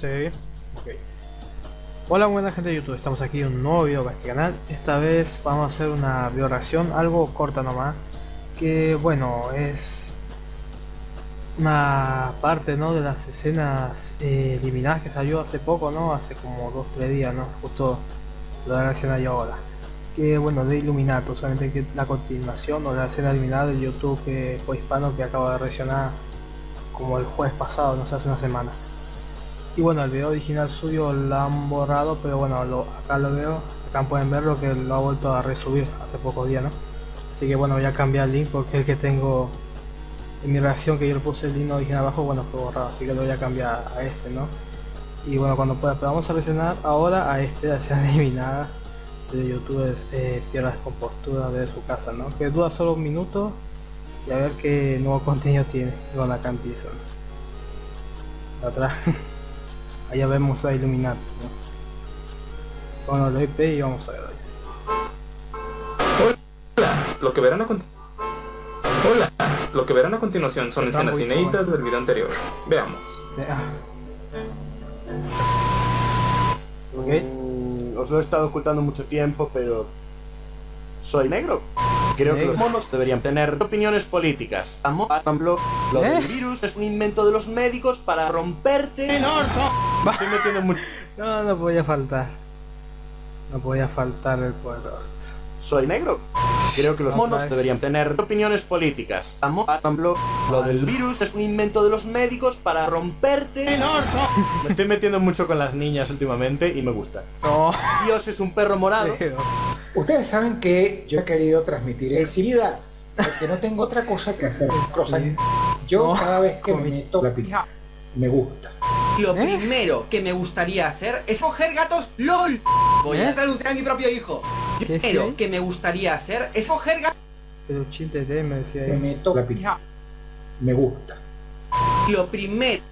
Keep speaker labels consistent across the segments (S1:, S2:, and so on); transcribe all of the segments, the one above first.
S1: Sí. Ok. Hola buena gente de YouTube, estamos aquí en un nuevo video para este canal. Esta vez vamos a hacer una video reacción, algo corta nomás. Que bueno, es una parte ¿no? de las escenas eh, eliminadas que salió hace poco, ¿no? Hace como 2-3 días, ¿no? Justo lo reaccionar yo ahora. Que bueno, de Illuminato, solamente que la continuación o la escena eliminada de YouTube que fue hispano que acaba de reaccionar como el jueves pasado, no sé, hace una semana. Y bueno, el video original suyo lo han borrado, pero bueno, lo, acá lo veo, acá pueden verlo que lo ha vuelto a resubir hace pocos días, ¿no? Así que bueno, voy a cambiar el link porque el que tengo en mi reacción que yo le puse el link original abajo, bueno, fue borrado, así que lo voy a cambiar a este, ¿no? Y bueno, cuando pueda, pero vamos a reaccionar ahora a este, la escena eliminada de YouTube eh, Tierra Descompostura de su casa, ¿no? Que dura solo un minuto y a ver qué nuevo contenido tiene con la cantiza. Atrás, allá vemos a iluminar. ¿no? Bueno, lo IP y vamos a ver.
S2: Hola, lo que verán a Hola, lo que verán a continuación son escenas inéditas del video anterior. Veamos.
S3: Okay. Mm, os lo he estado ocultando mucho tiempo, pero soy negro. Creo que los monos deberían tener opiniones políticas. lo del ¿Eh? virus es un invento de los médicos para romperte el orto.
S1: No, no podía faltar. No podía faltar el poder.
S3: Soy negro. Creo que los monos deberían tener opiniones políticas. Lo del virus es un invento de los médicos para romperte el orto. Me estoy metiendo mucho con las niñas últimamente y me gusta. Dios es un perro morado.
S4: Ustedes saben que yo he querido transmitir enseguida porque no tengo otra cosa que hacer. yo cada vez que me meto la pija, me gusta.
S5: Lo ¿Eh? primero que me gustaría hacer es coger gatos LOL. Voy a ¿Eh? traducir a mi propio hijo. Lo primero que me gustaría hacer es coger gatos.
S1: Pero chiste de me decía
S4: Me meto la pija. Me gusta.
S5: Lo primero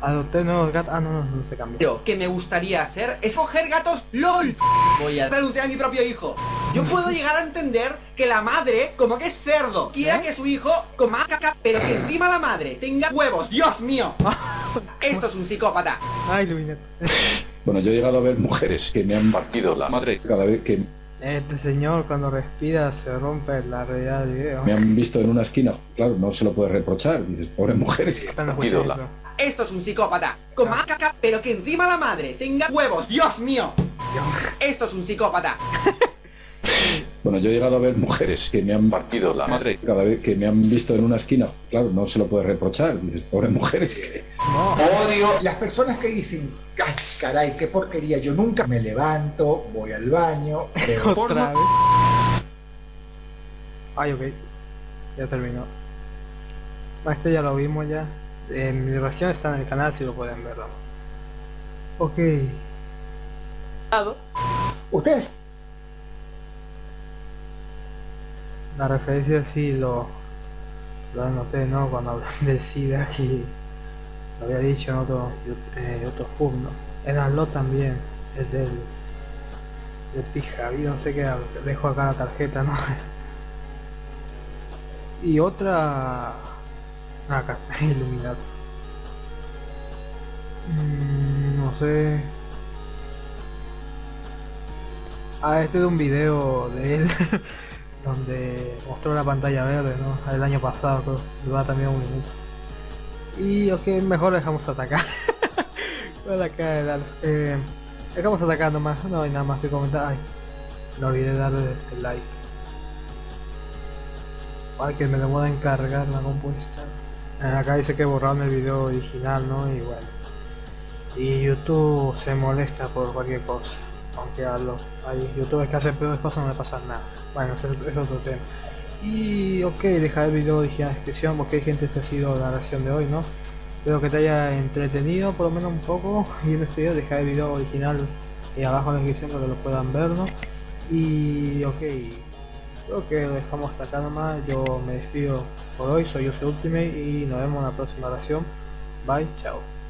S1: Adopté nuevos gatos. Ah, no, no, no se cambió.
S5: Lo que me gustaría hacer es coger gatos LOL. Voy a traducir a mi propio hijo. Yo puedo llegar a entender que la madre, como que es cerdo, quiera ¿Eh? que su hijo coma caca, pero que encima la madre tenga huevos. ¡Dios mío! Esto es un psicópata.
S1: Ay, Luinet.
S6: Bueno, yo he llegado a ver mujeres que me han partido la madre cada vez que...
S1: Este señor cuando respira se rompe la realidad del video.
S6: Me han visto en una esquina, claro, no se lo puede reprochar. Dices, pobre mujeres que han partido la...
S5: Esto es un psicópata. Coma caca, pero que encima la madre tenga huevos. ¡Dios mío! Esto es un psicópata.
S6: Bueno, yo he llegado a ver mujeres que me han partido la madre cada vez que me han visto en una esquina. Claro, no se lo puede reprochar. Dices, pobre mujeres que...
S4: Odio las personas que dicen, ay, caray, qué porquería. Yo nunca me levanto, voy al baño,
S1: Otra vez. Ay, ok. Ya terminó. Este ya lo vimos ya. En mi versión está en el canal si lo pueden ver. Ok.
S4: Ustedes.
S1: La referencia sí lo, lo anoté, ¿no? Cuando hablan del SIDA y lo había dicho en otro, eh, otro hub, ¿no? En lo también, es del, del pija, no sé qué, dejo acá la tarjeta, ¿no? y otra acá, iluminado. Mm, no sé. Ah, este es un video de él donde mostró la pantalla verde, ¿no? El año pasado, pero dura también un minuto. Y ok, mejor dejamos atacar. eh, dejamos atacar nomás, no hay nada más que comentar. Ay, no olvidé darle el like. Ay, que me demora en cargar la compuesta. Eh, acá dice que borraron el video original, ¿no? Y bueno. Y YouTube se molesta por cualquier cosa. Aunque a los youtubers que hacen peores cosas no le pasa nada. Bueno, es otro tema. Y ok, dejar el video original en la descripción porque hay gente, esta ha sido la reacción de hoy, ¿no? Espero que te haya entretenido por lo menos un poco y en este video dejar el video original y abajo en la descripción para que lo puedan ver, ¿no? Y ok, creo que lo dejamos hasta acá nomás, yo me despido por hoy, soy Use Ultimate y nos vemos en la próxima oración. Bye, chao.